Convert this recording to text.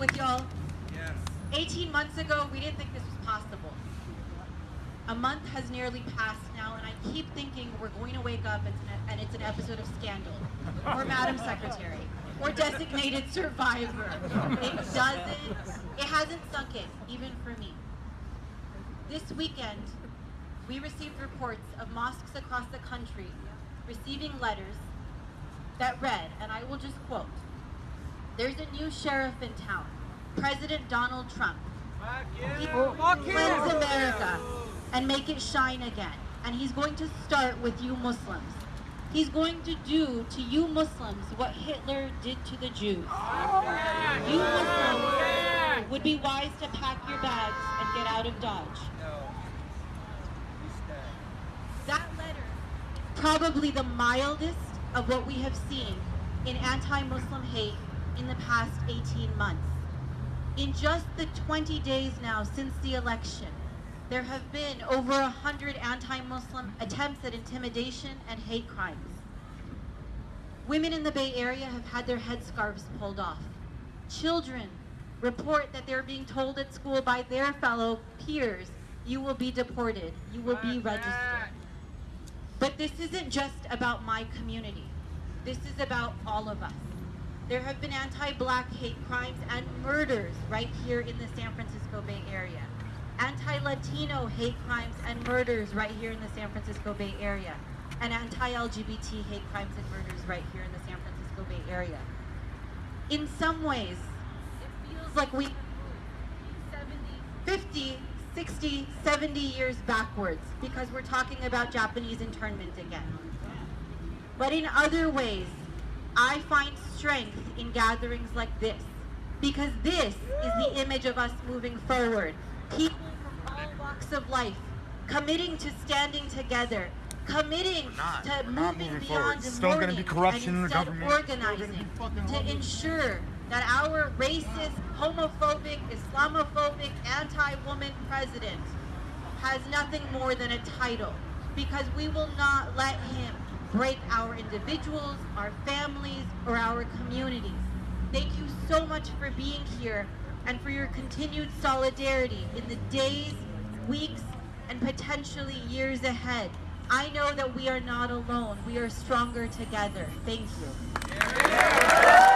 with y'all? Yes. 18 months ago, we didn't think this was possible. A month has nearly passed now, and I keep thinking we're going to wake up and it's an, and it's an episode of Scandal, or Madam Secretary, or Designated Survivor. It doesn't, it hasn't sunk in, even for me. This weekend, we received reports of mosques across the country receiving letters that read, and I will just quote, there's a new sheriff in town, President Donald Trump. He cleanse America and make it shine again. And he's going to start with you Muslims. He's going to do to you Muslims what Hitler did to the Jews. You Muslims would be wise to pack your bags and get out of Dodge. That letter is probably the mildest of what we have seen in anti-Muslim hate in the past 18 months. In just the 20 days now since the election, there have been over 100 anti-Muslim attempts at intimidation and hate crimes. Women in the Bay Area have had their headscarves pulled off. Children report that they're being told at school by their fellow peers, you will be deported, you will be registered. But this isn't just about my community. This is about all of us. There have been anti-black hate crimes and murders right here in the San Francisco Bay Area. Anti-Latino hate crimes and murders right here in the San Francisco Bay Area. And anti-LGBT hate crimes and murders right here in the San Francisco Bay Area. In some ways, it feels like we 50, 60, 70 years backwards because we're talking about Japanese internment again. But in other ways, I find strength in gatherings like this because this is the image of us moving forward. People from all walks of life committing to standing together, committing not. to moving beyond forward. Still gonna be corruption in and the instead government. Organizing to ensure that our racist, homophobic, Islamophobic, anti-woman president has nothing more than a title because we will not let him break our individuals, our families, or our communities. Thank you so much for being here and for your continued solidarity in the days, weeks, and potentially years ahead. I know that we are not alone. We are stronger together. Thank you.